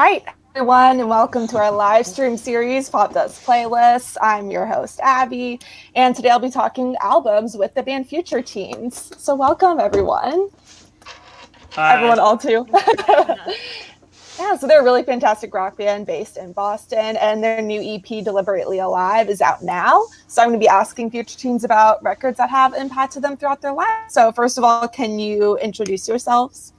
Right, everyone, and welcome to our live stream series, Popdust Playlists. I'm your host, Abby, and today I'll be talking albums with the band Future Teens. So welcome, everyone. Hi. Everyone, all too. yeah, so they're a really fantastic rock band based in Boston, and their new EP, Deliberately Alive, is out now. So I'm going to be asking Future Teens about records that have impacted them throughout their life. So first of all, can you introduce yourselves?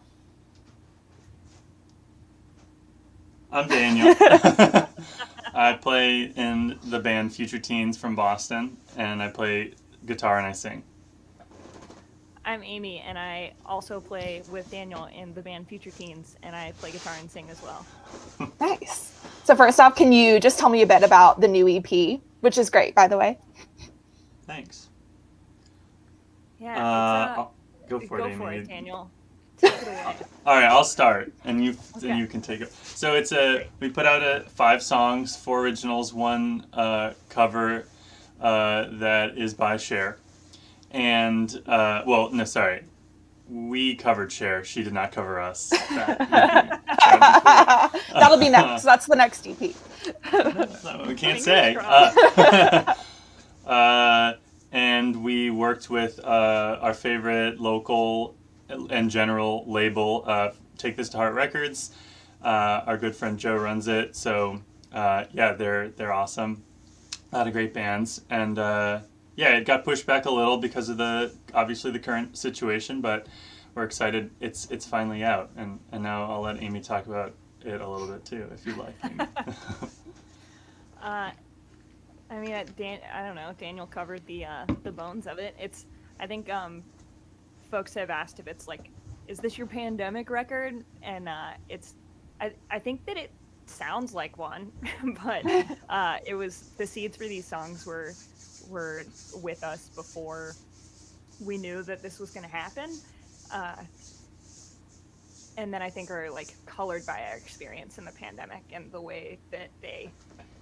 I'm Daniel. I play in the band Future Teens from Boston, and I play guitar and I sing. I'm Amy, and I also play with Daniel in the band Future Teens, and I play guitar and sing as well. Nice. So first off, can you just tell me a bit about the new EP, which is great, by the way? Thanks. Yeah, Uh, uh, go for go it, Amy. for it, Daniel. Take it away. All right, I'll start, and you Okay. then you can take it. So it's a we put out a five songs, four originals, one uh, cover uh, that is by Cher, and uh, well, no, sorry, we covered Cher. She did not cover us. That be, cool. That'll be next. That's the next EP. No, we can't say. Uh, uh, and we worked with uh, our favorite local and general label, uh, Take This to Heart Records. Uh, our good friend Joe runs it, so uh, yeah, they're they're awesome. A lot of great bands, and uh, yeah, it got pushed back a little because of the obviously the current situation, but we're excited. It's it's finally out, and and now I'll let Amy talk about it a little bit too, if you'd like. Uh, I mean, Dan- I don't know. Daniel covered the uh, the bones of it. It's. I think um, folks have asked if it's like, is this your pandemic record? And uh, it's. I I think that it sounds like one, but uh, it was the seeds for these songs were were with us before we knew that this was going to happen. Uh, and then I think are like colored by our experience in the pandemic and the way that they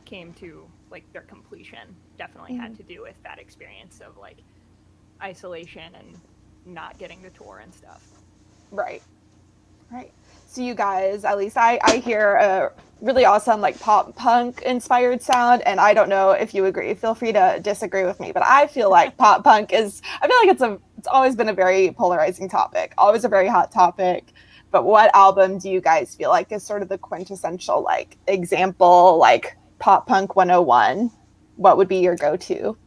came to like their completion definitely had to do with that experience of like isolation and not getting the tour and stuff. Right. Right. So you guys, at least I, I hear a really awesome like pop punk inspired sound and I don't know if you agree. Feel free to disagree with me, but I feel like pop punk is I feel like it's a it's always been a very polarizing topic, always a very hot topic. But what album do you guys feel like is sort of the quintessential like example like pop punk 101? What would be your go-to?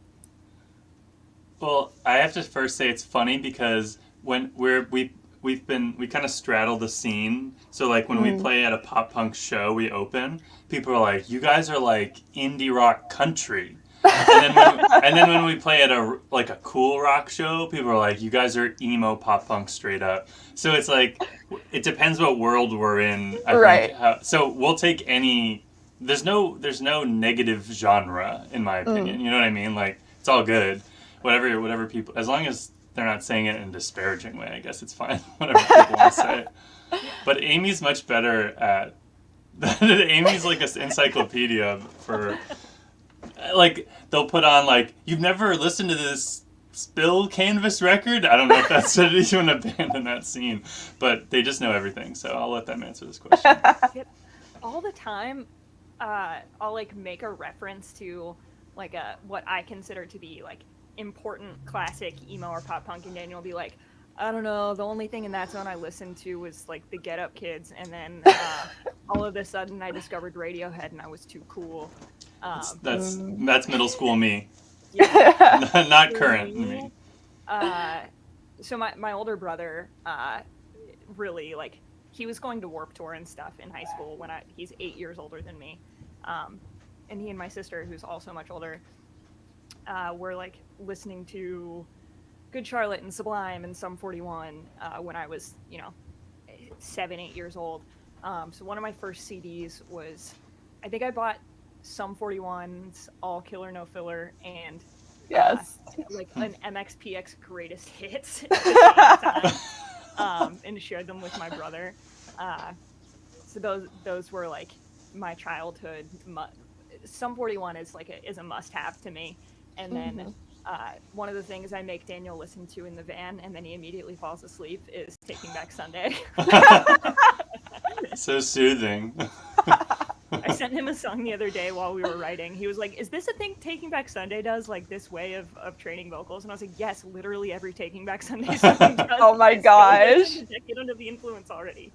Well, I have to first say it's funny because when we're we we've been we kind of straddle the scene. So like when we hmm. play at a pop punk show, we open. People are like, "You guys are like indie rock country." and, then when, and then when we play at a like a cool rock show, people are like, "You guys are emo pop punk straight up." So it's like it depends what world we're in. I Right. Think. How, so we'll take any. There's no there's no negative genre in my opinion. Hmm. You know what I mean? Like it's all good. Whatever whatever people as long as they're not saying it in a disparaging way, I guess it's fine. Whatever people want to say. But Amy's much better at. Amy's like an encyclopedia for. Like they'll put on like you've never listened to this Spill Canvas record. I don't know if that's even a band in that scene, but they just know everything. So I'll let them answer this question. All the time, uh, I'll like make a reference to like a what I consider to be like important classic emo or pop punk, and Daniel will be like, I don't know. The only thing in that zone I listened to was like the Get Up Kids, and then uh, all of a sudden I discovered Radiohead, and I was too cool. Um, That's that's middle school me, yeah. not current me. uh, so my, my older brother uh, really like he was going to Warped Tour and stuff in high school when I he's eight years older than me um, and he and my sister who's also much older uh, were like listening to good charlotte and sublime and sum 41 uh, when i was you know seven eight years old um, so one of my first cds was i think i bought sum 41's all killer no filler and Yes. like an MXPX greatest hits at the same time, um, and shared them with my brother. Uh, so those those were like my childhood. Mu- Sum 41 is like a, is a must have to me. And then Mhm. uh, one of the things I make Daniel listen to in the van, and then he immediately falls asleep, is Taking Back Sunday. so soothing. I sent him a song the other day while we were writing. He was like, "Is this a thing Taking Back Sunday does? Like this way of, of training vocals?" And I was like, "Yes, literally every Taking Back Sunday song does." Oh my It's gosh. Get under the influence already.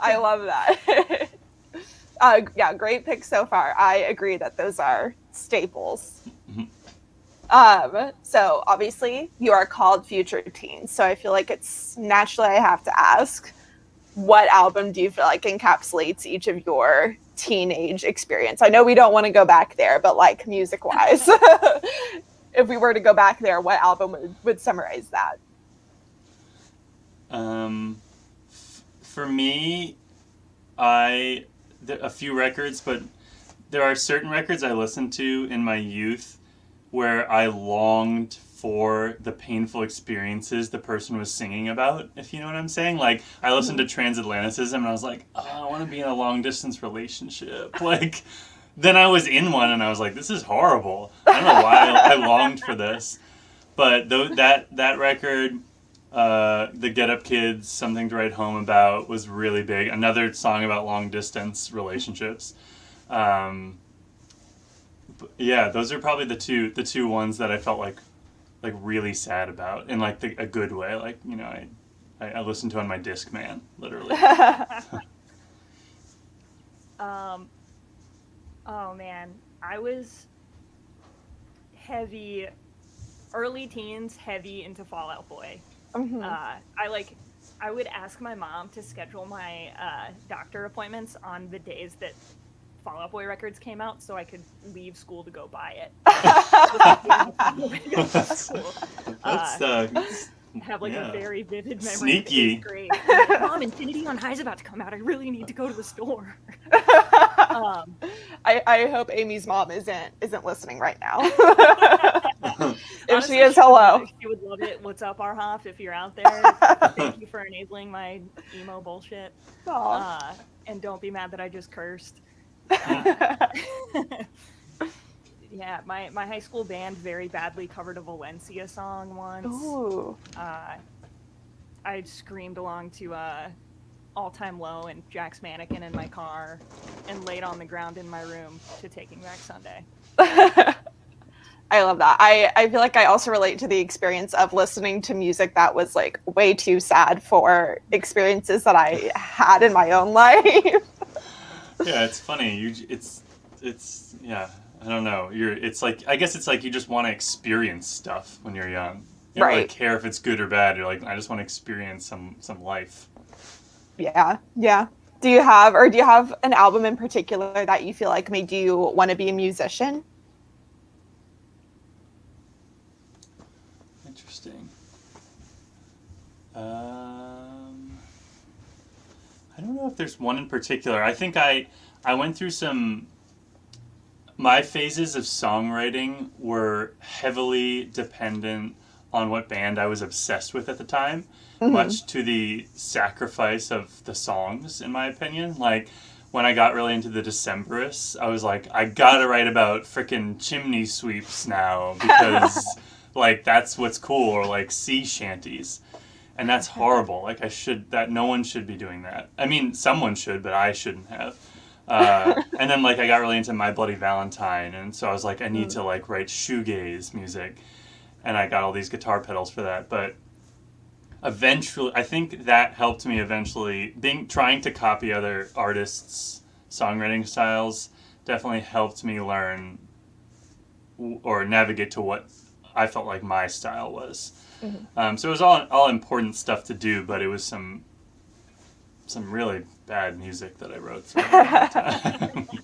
I love that. uh, yeah, great pick so far. I agree that those are staples. Mhm. Um, so obviously you are called Future Teens, so I feel like it's naturally I have to ask, what album do you feel like encapsulates each of your teenage experience? I know we don't want to go back there, but like music wise, if we were to go back there, what album would, would summarize that? Um, f- for me, I a few records, but there are certain records I listened to in my youth where I longed for the painful experiences the person was singing about. If you know what I'm saying, like I listened to Transatlanticism and I was like, oh, I want to be in a long distance relationship, like. Then I was in one and I was like, "This is horrible." I don't know why I, I longed for this, but th- that that record uh, the Get Up Kids, Something to Write Home About was really big. Another song about long distance relationships. Um, yeah, those are probably the two the two ones that I felt like like really sad about in like the, a good way. Like you know, I, I I listened to on my disc man literally. Um, oh man, I was heavy, early teens, heavy into Fall Out Boy. Mhm. Uh, I like, I would ask my mom to schedule my uh, doctor appointments on the days that Fall Out Boy records came out, so I could leave school to go buy it. School. That's uh, have like Yeah. a very vivid memory. Sneaky. eighth grade. Mom, Infinity on High is about to come out. I really need to go to the store. Um, I, I hope Amy's mom isn't isn't listening right now. if honestly, she is, hello. love- She would love it. What's up, Arhoff? If you're out there, thank you for enabling my emo bullshit. Uh, and don't be mad that I just cursed. Yeah, my, my high school band very badly covered a Valencia song once. Ooh. Uh, I screamed along to uh, All Time Low and Jack's Mannequin in my car and laid on the ground in my room to Taking Back Sunday. I love that. I, I feel like I also relate to the experience of listening to music that was like way too sad for experiences that I had in my own life. Yeah, it's funny. You, it's, it's, yeah. I don't know. You're. It's like I guess it's like you just want to experience stuff when you're young. You don't really care if it's good or bad. You're like, I just want to experience some some life. yeah, yeah. Do you have, or do you have an album in particular that you feel like made you want to be a musician? Interesting. Um, I don't know if there's one in particular. I think I I went through some. My phases of songwriting were heavily dependent on what band I was obsessed with at the time, mm-hmm. much to the sacrifice of the songs, in my opinion. Like when I got really into the Decemberists, I was like, I gotta write about frickin' chimney sweeps now because like that's what's cool, or like sea shanties. And that's horrible. Like I should that no one should be doing that. I mean, someone should, but I shouldn't have. Uh, and then like I got really into My Bloody Valentine, and so I was like, I need to like write shoegaze music, and I got all these guitar pedals for that. But eventually, I think that helped me eventually. Being trying to copy other artists' songwriting styles definitely helped me learn or navigate to what I felt like my style was. Um, so it was all all important stuff to do, but it was some some really bad music that I wrote for time.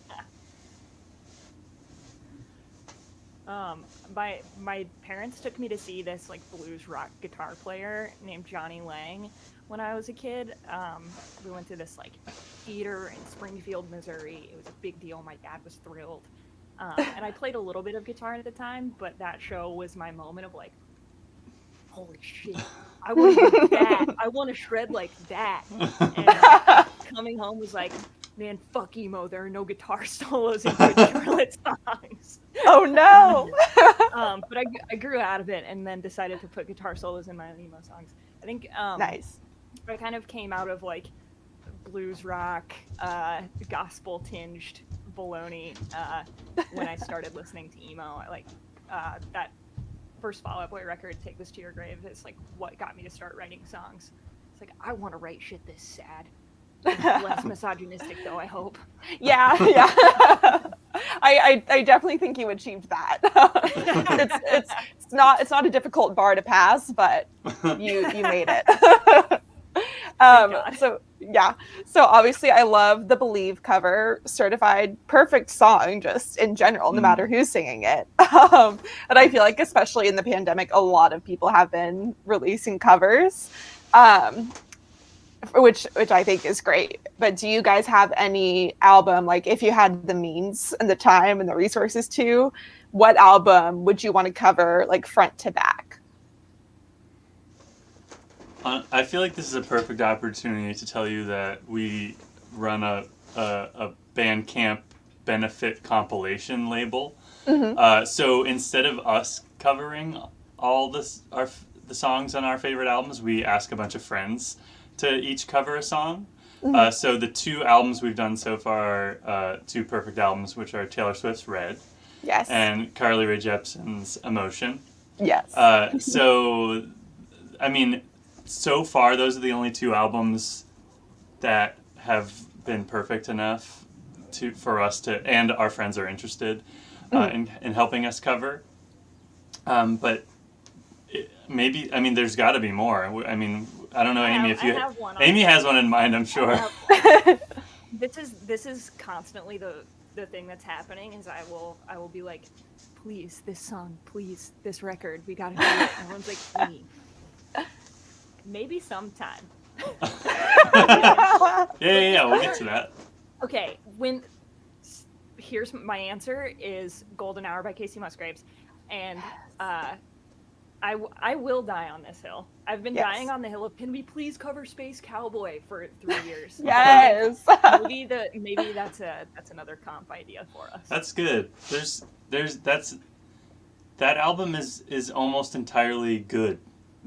Um, my my parents took me to see this like blues rock guitar player named Jonny Lang when I was a kid. Um, we went to this like theater in Springfield, Missouri. It was a big deal. My dad was thrilled, um, and I played a little bit of guitar at the time. But that show was my moment of like, holy shit! I want to do that. I want to shred like that. And uh, coming home was like, man, fuck emo. There are no guitar solos in good Charlotte songs Oh no! um, but I, I grew out of it and then decided to put guitar solos in my emo songs. I think um, nice. I kind of came out of like blues rock, uh, gospel tinged baloney. Uh, when I started listening to emo, like uh, that first Fall Out Boy record, "Take This to Your Grave," is like what got me to start writing songs. It's like I want to write shit this sad, less misogynistic though. I hope. Yeah, yeah. I, I, I definitely think you achieved that. it's, it's it's not it's not a difficult bar to pass, but you you made it. um, so yeah, so obviously I love the Believe cover, certified perfect song just in general, no Mm. matter who's singing it. Um, and I feel like especially in the pandemic, a lot of people have been releasing covers. Um, which which I think is great. But do you guys have any album like if you had the means and the time and the resources to, what album would you want to cover like front to back? I feel like this is a perfect opportunity to tell you that we run a a, a Bandcamp benefit compilation label. Mhm. Uh, so instead of us covering all this our the songs on our favorite albums, we ask a bunch of friends to each cover a song. Uh, so the two albums we've done so far, uh, two perfect albums, which are Taylor Swift's "Red" Yes. and Carly Rae Jepsen's "Emotion." yes. Uh, so, I mean, so far those are the only two albums that have been perfect enough to for us to, and our friends are interested uh, in, in helping us cover. Um, but it, maybe, I mean, there's got to be more. I mean, I don't know, I Amy, have- if you, I have one on- Amy has one in mind, I'm sure. This is this is constantly the the thing that's happening is I will I will be like, please this song, please this record, we gotta do it. And everyone's like, me. Maybe sometime. yeah, yeah, yeah, we'll get to that. Okay, when here's my answer is Golden Hour by Kacey Musgraves, and uh, I w- I will die on this hill. I've been Yes. dying on the hill of can we please cover Space Cowboy for three years? yes. maybe the maybe that's a that's another comp idea for us. That's good. There's there's that's that album is is almost entirely good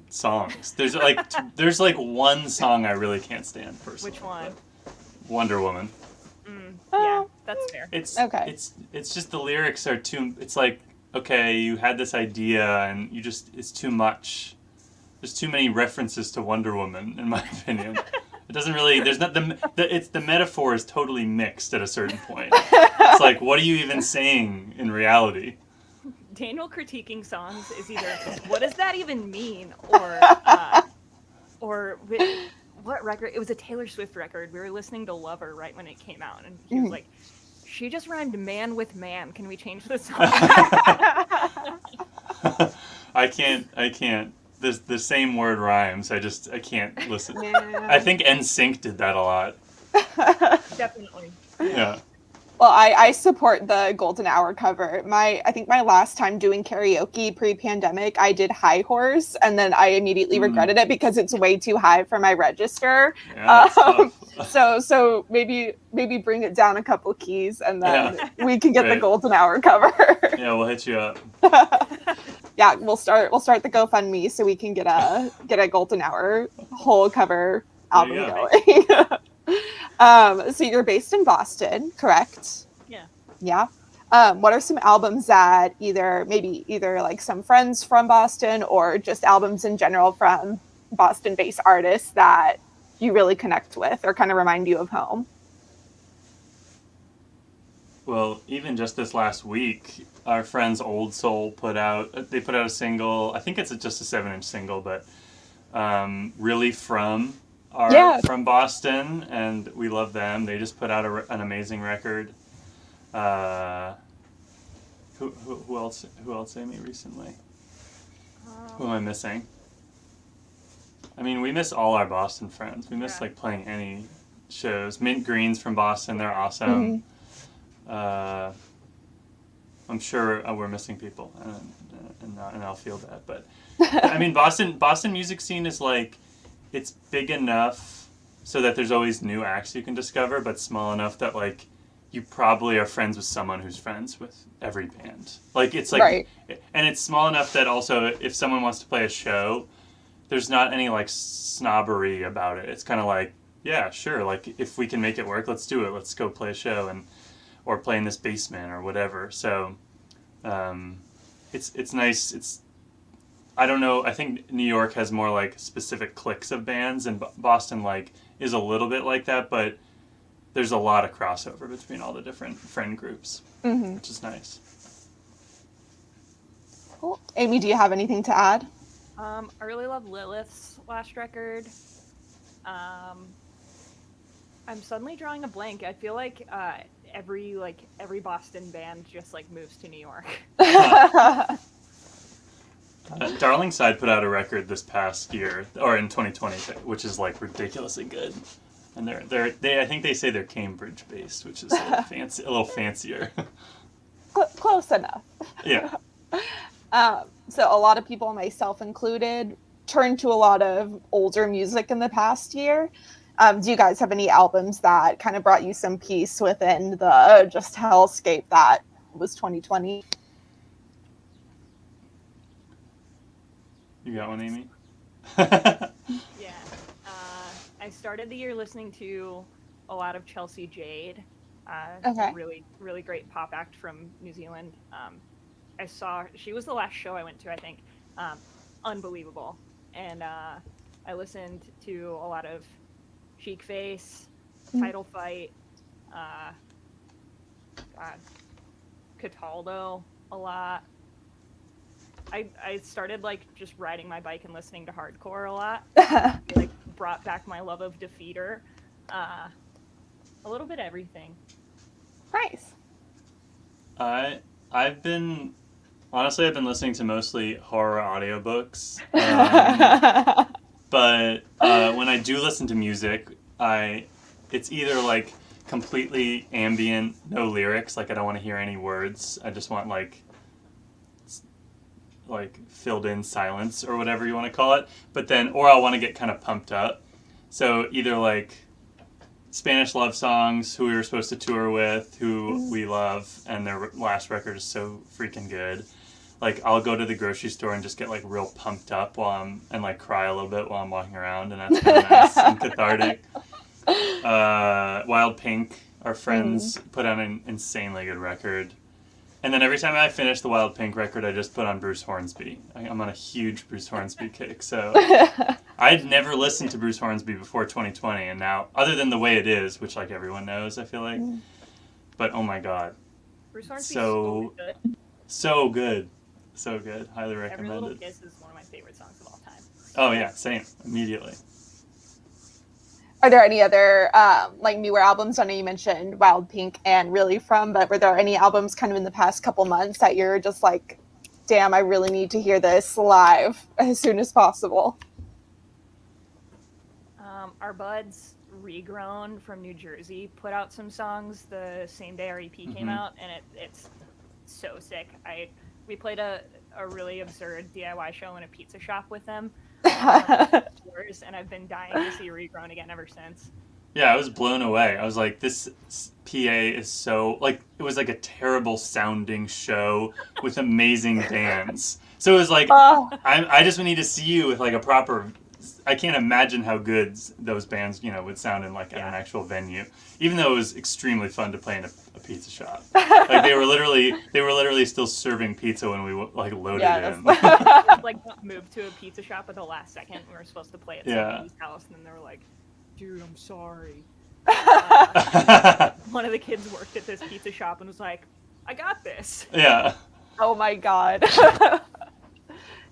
songs. There's like t- there's like one song I really can't stand personally. Which one? Wonder Woman. Mm, Oh. yeah, that's fair. It's Okay. It's it's just the lyrics are too. It's like okay, you had this idea and you just it's too much. There's too many references to Wonder Woman, in my opinion. It doesn't really. There's not the, the. It's the metaphor is totally mixed at a certain point. It's like, what are you even saying in reality? Daniel critiquing songs is either what does that even mean or uh, or whi- what record? It was a Taylor Swift record. We were listening to Lover right when it came out, and he was Mhm. like, "She just rhymed man with man. Can we change the song?" I can't. I can't. The the same word rhymes. I just I can't listen. Yeah. I think NSYNC did that a lot. Definitely. Yeah. Well, I, I support the golden hour cover. My I think my last time doing karaoke pre-pandemic, I did High Horse, and then I immediately Mm. regretted it because it's way too high for my register. Yeah. Um. So so maybe maybe bring it down a couple keys, and then we can get the golden hour cover. yeah, we'll hit you up. yeah, we'll start we'll start the GoFundMe so we can get a get a golden hour whole cover album going. Um, so you're based in Boston, correct? Yeah. Yeah. Um, what are some albums that either maybe either like some friends from Boston or just albums in general from Boston-based artists that you really connect with or kind of remind you of home? Well, even just this last week, our friends Old Soul put out. They put out a single. I think it's a, just a seven-inch single, but um, really from our Yeah. from Boston, and we love them. They just put out a, an amazing record. Uh, who, who, who else? Who else? Amy recently. Who am I missing? I mean, we miss all our Boston friends. We miss Yeah. like playing any shows. Mint Greens from Boston, they're awesome. Uh, I'm sure uh, we're missing people, and and, and I'll feel that. But I mean, Boston Boston music scene is like it's big enough so that there's always new acts you can discover, but small enough that like you probably are friends with someone who's friends with every band. Like it's like Right. and it's small enough that also if someone wants to play a show there's not any like snobbery about it it's kind of like yeah, sure. Like if we can make it work, let's do it. Let's go play a show and or play in this basement or whatever. So um, it's it's nice. It's I don't know. I think New York has more like specific cliques of bands, and Boston like is a little bit like that, but there's a lot of crossover between all the different friend groups, mm-hmm. which is nice. Cool. Amy, do you have anything to add? Um, I really love Lilith's last record. Um, I'm suddenly drawing a blank. I feel like uh, every like every Boston band just like moves to New York. uh, Darlingside put out a record this past year, or in 2020, which is like ridiculously good. And they're they're they I think they say they're Cambridge based, which is a little fancy, a little fancier. close enough. Yeah. um, so a lot of people, myself included, turned to a lot of older music in the past year. Um, do you guys have any albums that kind of brought you some peace within the just hellscape that was 2020? You got one, Amy? yeah. Uh, I started the year listening to a lot of Chelsea Jade. Uh, okay. Really, really great pop act from New Zealand. Um, I saw she was the last show I went to. I think. Um, unbelievable, and uh, I listened to a lot of Cheekface, mm. Title Fight, uh, God, Cataldo a lot. I I started like just riding my bike and listening to hardcore a lot. like brought back my love of Defeater. Uh, a little bit everything. Nice. I I've been honestly I've been listening to mostly horror audiobooks. Um, but uh, when I do listen to music, I it's either like completely ambient, no lyrics, like I don't want to hear any words. I just want like like filled in silence or whatever you want to call it. But then or I'll want to get kind of pumped up. So either like Spanish love songs, who we were supposed to tour with, who mm. we love, and their last record is so freaking good like I'll go to the grocery store and just get like real pumped up while I'm and like cry a little bit while I'm walking around, and that's really nice and cathartic. Uh, Wild Pink, our friends, mm. put out an insanely good record. And then every time I finish the Wild Pink record, I just put on Bruce Hornsby. I, am on a huge Bruce Hornsby kick. So I'd never listened to Bruce Hornsby before 2020, and now, other than the way it is, which like everyone knows, I feel like. Mm. But oh my god, Bruce Hornsby so so good. So good. So good. Highly recommended. Every Little Kiss is one of my favorite songs of all time. Oh yeah, same. Immediately. Are there any other um, like newer albums? I know you mentioned Wild Pink and Really From, but were there any albums kind of in the past couple months that you're just like, damn, I really need to hear this live as soon as possible? Um, our buds regrown from New Jersey put out some songs the same day our EP mm-hmm. came out, and it, it's so sick. I we played a, a really absurd DIY show in a pizza shop with them. and I've been dying to see Regrown again ever since. Yeah, I was blown away. I was like, this PA is so like it was like a terrible sounding show with amazing bands. So it was like oh. I I just need to see you with like a proper I can't imagine how good those bands, you know, would sound in like yeah. an actual venue. Even though it was extremely fun to play in a, a pizza shop. like they were literally, they were literally still serving pizza when we like loaded yeah, in. like moved to a pizza shop at the last second. We were supposed to play at yeah. somebody's house, and then they were like, "Dude, I'm sorry." Uh, one of the kids worked at this pizza shop and was like, "I got this." Yeah. Oh my god.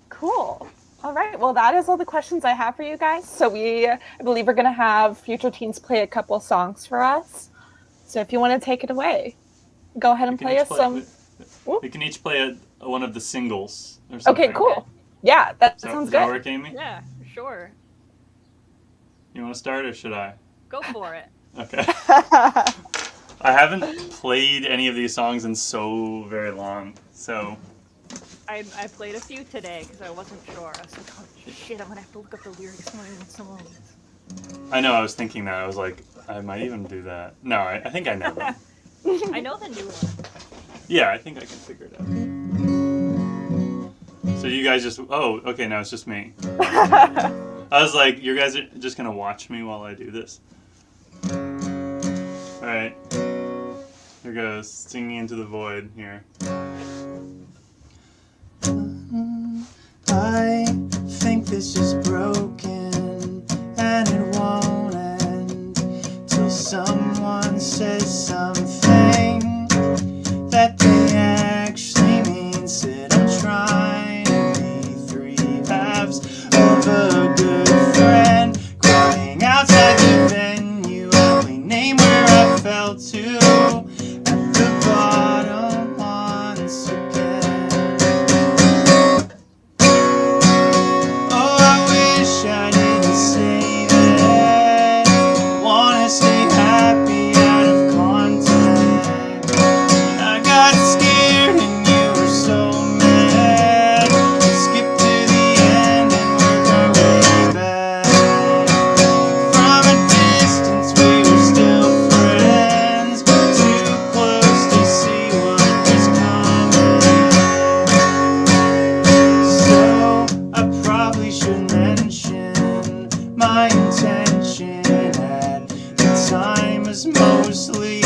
cool. All right. Well, that is all the questions I have for you guys. So we, I believe, we're going to have future teens play a couple songs for us. So if you want to take it away, go ahead and play us play, some. We, we, can each play a, one of the singles. Okay. Cool. Yeah, that, so, sounds good. That work, Amy? Yeah. Sure. You want to start, or should I? Go for it. Okay. I haven't played any of these songs in so very long, so I, I played a few today because I wasn't sure. I was like, oh shit, I'm gonna have to look up the lyrics when I someone I know. I was thinking that. I was like, I might even do that. No, I, I think I know. I know the new one. Yeah, I think I can figure it out. So you guys just oh okay now it's just me. I was like, you guys are just gonna watch me while I do this. All right, here goes singing into the void here. I think this is broken and it won't end till someone says something. was mostly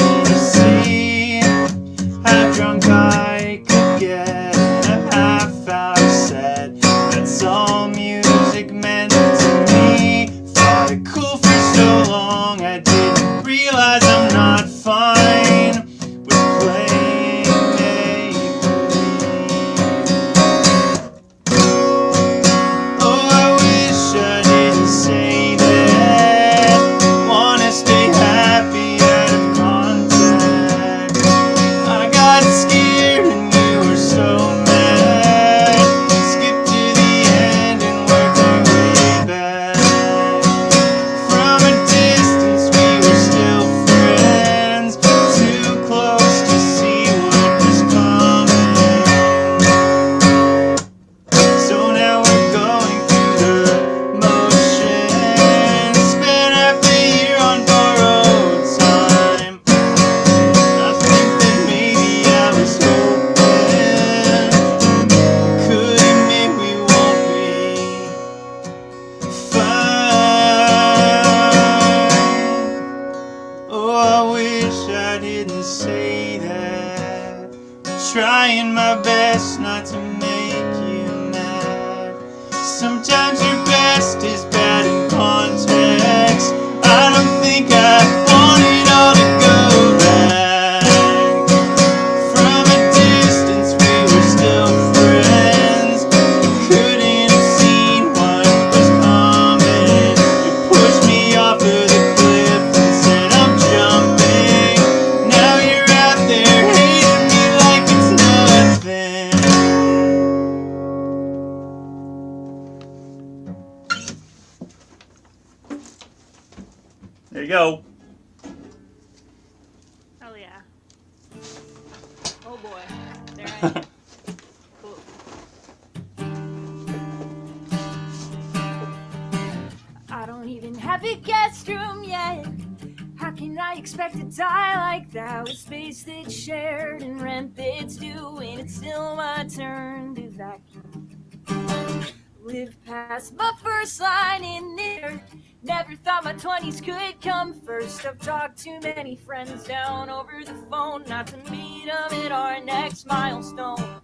that's my first line in there. Never thought my 20s could come first. I've talked too many friends down over the phone, not to meet them at our next milestone.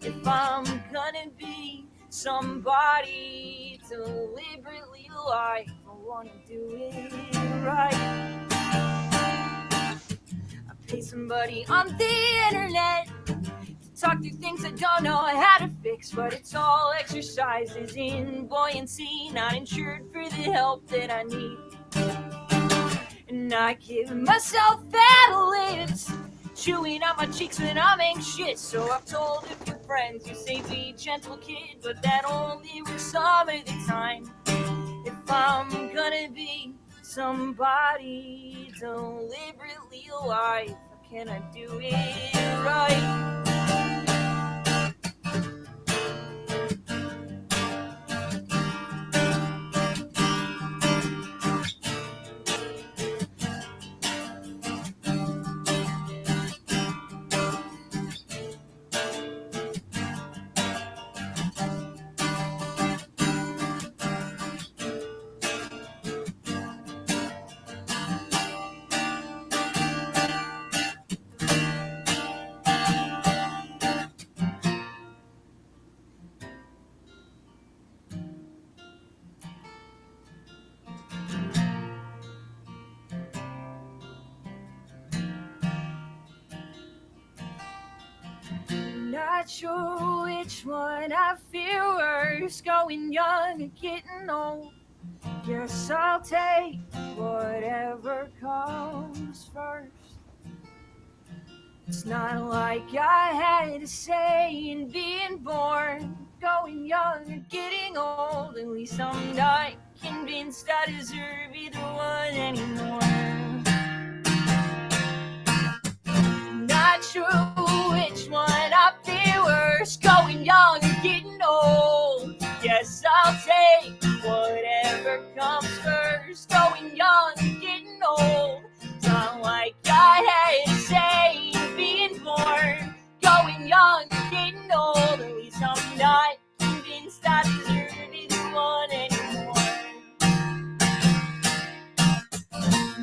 If I'm gonna be somebody deliberately lie, I wanna do it right. I pay somebody on the internet Talk through things I don't know how to fix, but it's all exercises in buoyancy, not insured for the help that I need. And I give myself ad-libs, chewing on my cheeks when I'm anxious. So I've told a few friends, you say be gentle kid, but that only works some of the time. If I'm gonna be somebody deliberately alive, can I do it right? Not sure which one I feel worse, going young or getting old. Guess I'll take whatever comes first. It's not like I had a say in being born, going young or getting old. At least I'm not convinced I deserve either one anymore. Not sure whatever comes first, going young getting old. Not like I had to say being born, going young getting old. At least I'm not convinced I deserve either one anymore.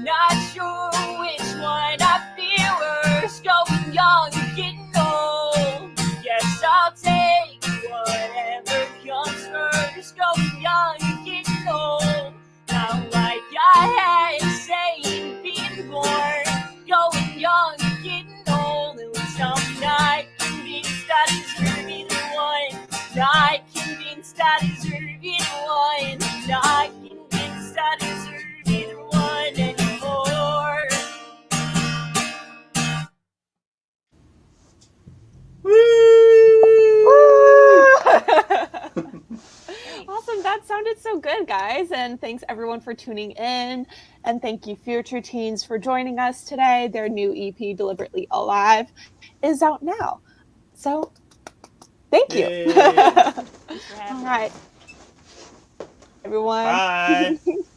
Not sure which one I feel worse, going young getting old. Guess I'll take whatever comes first, sounded so good, guys. And thanks everyone for tuning in. And thank you, Future Teens, for joining us today. Their new EP, Deliberately Alive, is out now. So thank you. Yay. Thanks for having All right. Everyone. Bye.